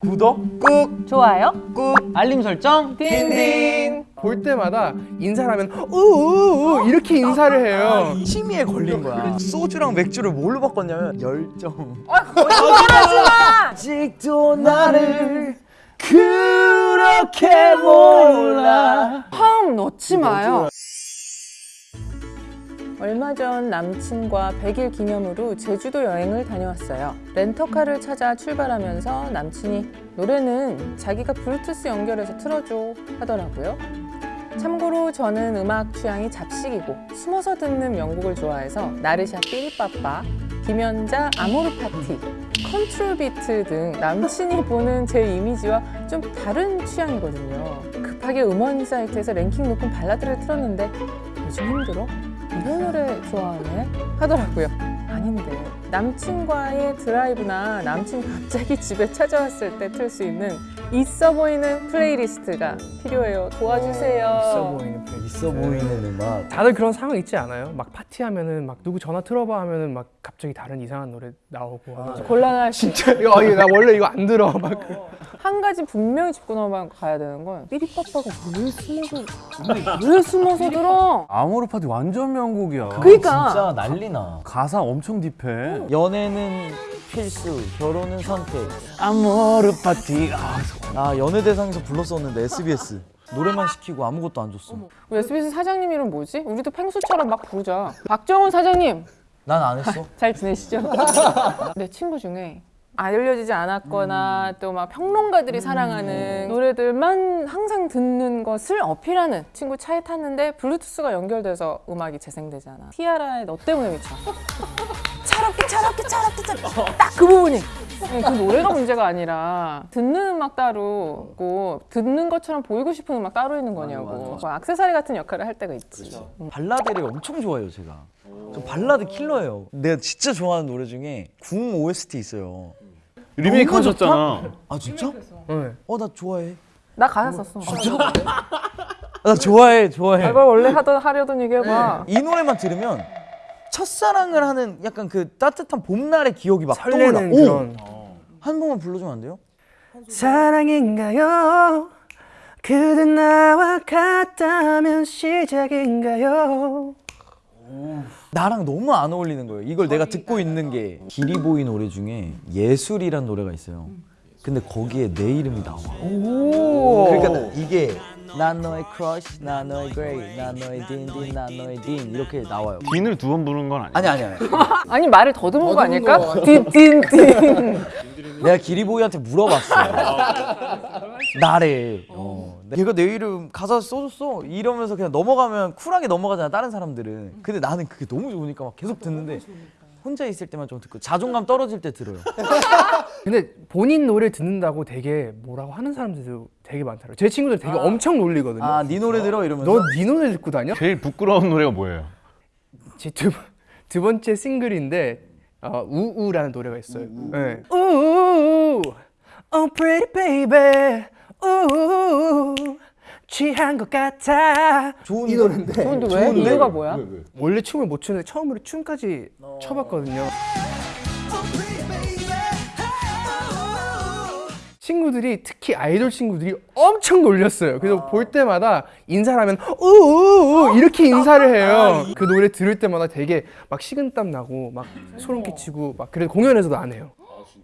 구독 꾹. 좋아요? 꾹. 알림 설정. 딘딘. 볼 때마다 인사를 하면 우우우 이렇게 인사를 해요. 취미에 걸린 거야. 소주랑 맥주를 뭘로 바꿨냐면 열정. 거짓말하지 마! 아직도 나를 그렇게 몰라. 화음 넣지 마요 얼마 전 남친과 100일 기념으로 제주도 여행을 다녀왔어요. 렌터카를 찾아 출발하면서 남친이 노래는 자기가 블루투스 연결해서 틀어줘 하더라고요. 참고로 저는 음악 취향이 잡식이고 숨어서 듣는 명곡을 좋아해서 나르샤 삐리빠빠, 김연자 아모르 파티, 컨트롤 비트 등 남친이 보는 제 이미지와 좀 다른 취향이거든요. 급하게 음원 사이트에서 랭킹 높은 발라드를 틀었는데 요즘 힘들어? 이런 노래 좋아하네? 하더라고요. 아닌데 남친과의 드라이브나 남친 갑자기 집에 찾아왔을 때 틀 수 있는 있어 보이는 playlist가 필요해요. 도와주세요. 있어 보이는 플레이. 있어 보이는 음악. 다들 그런 상황 있지 않아요? 막 파티하면은 막 누구 전화 틀어봐 하면은 막 갑자기 다른 이상한 노래 나오고 하면서 곤란할 수 진짜? 이거 이거 나 원래 이거 안 들어. 막 그- 한 가지 분명히 짚고 넘어가야 되는 건 삐리빠빠가 왜 숨어서 왜 숨어서 들어? 아모르 파티 완전 명곡이야. 그러니까. 진짜 난리나. 가사 엄청 딥해. 연애는 필수 결혼은 선택. 아모르 파티. 아, 나 연예대상에서 불렀었는데 SBS 노래만 시키고 아무것도 안 줬어 우리 SBS 사장님 이름 뭐지? 우리도 펭수처럼 막 부르자. 박정훈 사장님 난 안 했어 잘 지내시죠? 내 친구 중에 알려지지 않았거나 또막 평론가들이 사랑하는 노래들만 항상 듣는 것을 어필하는 친구 차에 탔는데 블루투스가 연결돼서 음악이 재생되잖아. 티아라의 너 때문에 미쳐. 차갑게 차갑게 차갑게 차갑게 딱 그 부분이 네, 그 노래가 문제가 아니라 듣는 음악 따로 있고 듣는 것처럼 보이고 싶은 음악 따로 있는 거냐고. 뭐 악세사리 같은 역할을 할 때가 있지. 음. 발라드를 엄청 좋아해요 제가. 저 발라드 킬러예요. 내가 진짜 좋아하는 노래 중에 궁 OST 있어요. 리메이크 하셨잖아. 아 진짜? 네. 어나 좋아해. 나 가사 썼어. 나 좋아해 좋아해. 이걸 원래 하던 하려던 얘기 해봐. 이 노래만 들으면 첫사랑을 하는 약간 그 따뜻한 봄날의 기억이 막 떠올라 설레는 오! 그런 한 번만 불러주면 안 돼요? 사랑인가요? 그대 나와 같다면 시작인가요? 나랑 너무 안 어울리는 거예요 이걸 내가 듣고 있는 게 기리보이 노래 중에 예술이란 노래가 있어요 근데 거기에 내 이름이 나와 그러니까 이게 난 너의 크러쉬, 난 너의 그레이, 난 너의 딘딘, 난 너의 딘 이렇게 나와요. 딘을 두 번 부르는 건 아니야. 아니 아니 아니. 아니 말을 더듬은 거 아닐까? 딘딘딘. 내가 기리보이한테 물어봤어 나를. 어. 얘가 내 이름 가사 써줬어? 이러면서 그냥 넘어가면 쿨하게 넘어가잖아 다른 사람들은. 근데 나는 그게 너무 좋으니까 막 계속 듣는데 혼자 있을 때만 좀 듣고 자존감 떨어질 때 들어요 근데 본인 노래 듣는다고 되게 뭐라고 하는 사람들도 되게 많더라고요. 제 친구들 되게 엄청 놀리거든요. 아네 노래 들어 이러면서 너 네 노래 듣고 다녀? 제일 부끄러운 노래가 뭐예요? 제 두 두 번째 싱글인데 어, 우우라는 노래가 있어요. 네. 우우, oh pretty baby, 우우, 취한 것 같아. 좋은 이 노래인데 근데 왜? 이유가 뭐야? 원래 춤을 못 추는데 처음으로 춤까지 춰봤거든요. 친구들이 특히 아이돌 친구들이 엄청 놀렸어요. 그래서 볼 때마다 인사를 하면 우우우 이렇게 인사를 해요. 그 노래 들을 때마다 되게 막 식은땀 나고 막 소름 끼치고 막 그래도 공연에서도 안 해요.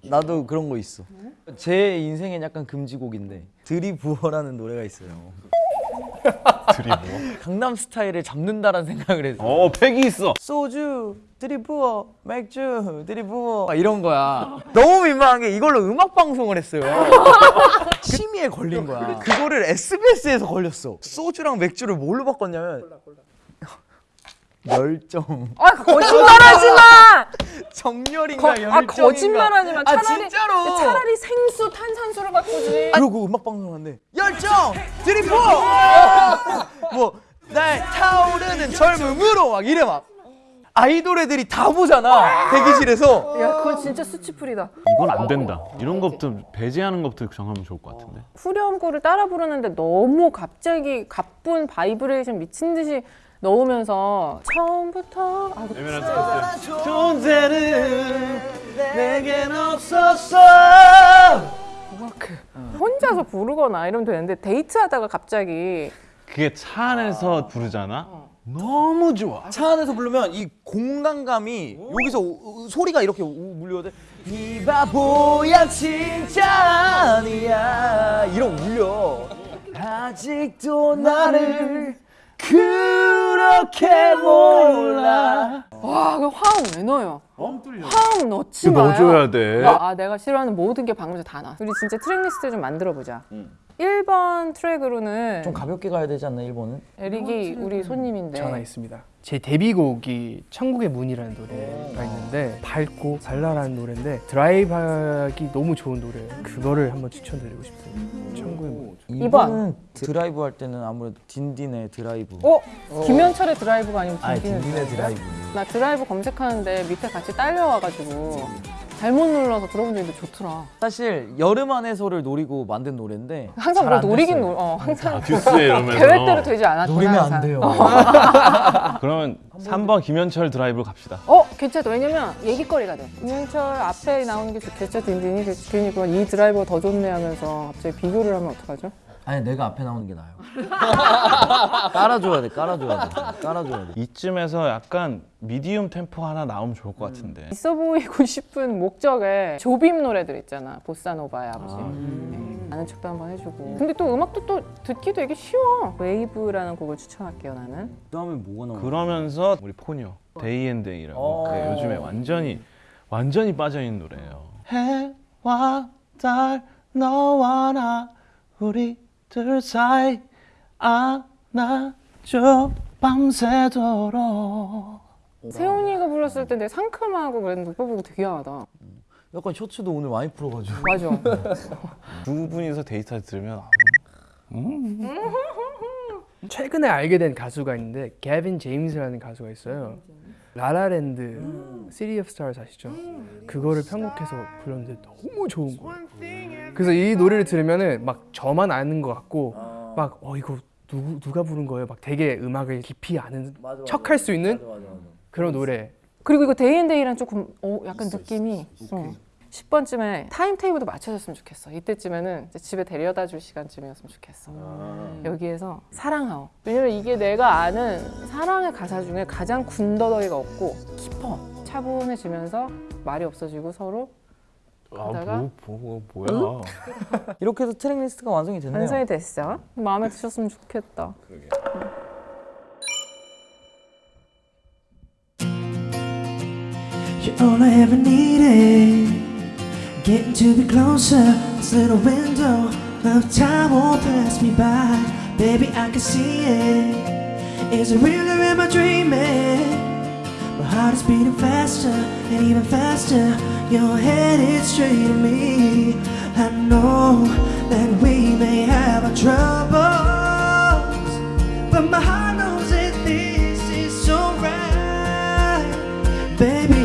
나도 그런 거 있어. 제 인생엔 약간 금지곡인데 드리부어라는 노래가 있어요. 드리블. 강남 스타일을 잡는다라는 생각을 해서 어, 팩이 있어. 소주 드리부어 맥주 드리부어. 막 이런 거야. 너무 민망한 게 이걸로 음악 방송을 했어요. 취미에 걸린 거야. 그거를 SBS에서 걸렸어. 소주랑 맥주를 뭘로 바꿨냐면 열정 아 거짓말하지 마! 정열인가 거, 열정인가 아 거짓말하지 마. 아 차라리 진짜로 차라리 생수 탄산수를 바꾸지. 그러고 음악 방송 하는데 열정 들이부어 뭐날 타오르는 젊음으로 막 이래 막 아이돌 애들이 다 보잖아 대기실에서 야 그건 진짜 수치플이다. 이건 안 된다. 이런 것부터 배제하는 것부터 정하면 좋을 것 같은데. 후렴구를 따라 부르는데 너무 갑자기 가쁜 바이브레이션 미친 듯이 넣으면서 처음부터 아, 그 존재는 내겐 없었어. 이렇게 혼자서 부르거나 이러면 되는데 데이트하다가 갑자기 그게 차 안에서 부르잖아. 너무 좋아. 차 안에서 부르면 이 공간감이 여기서 우- 우- 소리가 이렇게 우- 울려대 이 바보야 진짜 아니야. 이러고 울려. 아직도 나를 그렇게 몰라 와, 그 화음 왜 넣어요? 화음 넣지 마요. 넣어줘야 돼. 아, 내가 싫어하는 모든 게 방금 전에 다 나왔어. 우리 진짜 트랙 리스트 좀 만들어 보자. 1번 트랙으로는 좀 가볍게 가야 되지 않나 1번은? 에릭이 우리 손님인데 전화 있습니다. 제 데뷔곡이 천국의 문이라는 노래가 있는데 밝고 발랄한 노래인데 드라이브하기 너무 좋은 노래예요. 그거를 한번 추천드리고 싶습니다. 천국의 문. 2번은 드라이브 할 때는 아무래도 딘딘의 드라이브 어? 김현철의 드라이브가 아니면 아니 딘딘의 딘딘의 드라이브? 드라이브 나 드라이브 검색하는데 밑에 같이 딸려와가지고 잘못 눌러서 들어본 있는데 좋더라. 사실 여름 안에서를 노리고 만든 노래인데 항상 잘뭘안 노리긴. 노, 어, 항상 듀스에 이러면서. 계획대로 되지 않았구나. 노리면 항상. 안 돼요 그러면 3번 김현철 드라이브로 갑시다. 어 괜찮다 왜냐면 얘기거리가 돼 김현철 앞에 나오는 게 좋겠죠 딘딘이 괜히 그건 이 드라이브가 더 좋네 하면서 갑자기 비교를 하면 어떡하죠? 아니 내가 앞에 나오는 게 나아요. 깔아줘야 돼 깔아줘야 돼. 깔아줘야 돼. 이쯤에서 약간 medium 템포 하나 나오면 좋을 것 같은데. 있어 보이고 싶은 목적에 조빔 노래들 있잖아. 보사노바의 아버지. 네. 아는 척도 한번 해주고. 근데 또 음악도 또 듣기 되게 쉬워. Wave라는 곡을 추천할게요 나는. 그 다음에 뭐가 나와? 그러면서 우리 포니오 데이 앤 데이라고. 어. 그 요즘에 완전히 완전히 빠져있는 노래예요. 해와 달 너와 나 우리 들 사이 안아줘 밤새도록 세훈이가 불렀을 때 되게 상큼하고 그랬는데 오빠 보고 되게 야하다 약간 셔츠도 오늘 많이 풀어가지고 맞아 두 분이서 데이트할 때 들으면 아, 최근에 알게 된 가수가 있는데 게빈 제임스라는 가수가 있어요. 라라랜드 City of Stars 아시죠? 그거를 편곡해서 불렀는데 너무 좋은 거예요. 그래서 이 노래를 들으면은 막 저만 아는 것 같고 막어 이거 누구 누가 부른 거예요? 막 되게 음악을 깊이 아는 척할 수 있는 그런 노래. 그리고 이거 데이앤데이랑 조금 어, 약간 느낌이 어. 10번쯤에 time table도 맞춰줬으면 좋겠어. 이때쯤에는 이제 집에 데려다 줄 시간쯤이었으면 좋겠어. 여기에서 사랑하오. 왜냐면 이게 내가 아는 사랑의 가사 중에 가장 군더더기가 없고 깊어. 차분해지면서 말이 없어지고 서로 하다가? 아, 뭐, 뭐, 뭐야 이렇게 해서 트랙 리스트가 완성이 됐네요 완성이 됐어. 마음에 드셨으면 좋겠다. You're all I ever needed. Getting to be closer. This little window of time won't pass me by. Baby, I can see it. Is it real or am I dreaming? Heart is beating faster and even faster. You're headed straight at me. I know that we may have our troubles, but my heart knows that this is alright. Baby,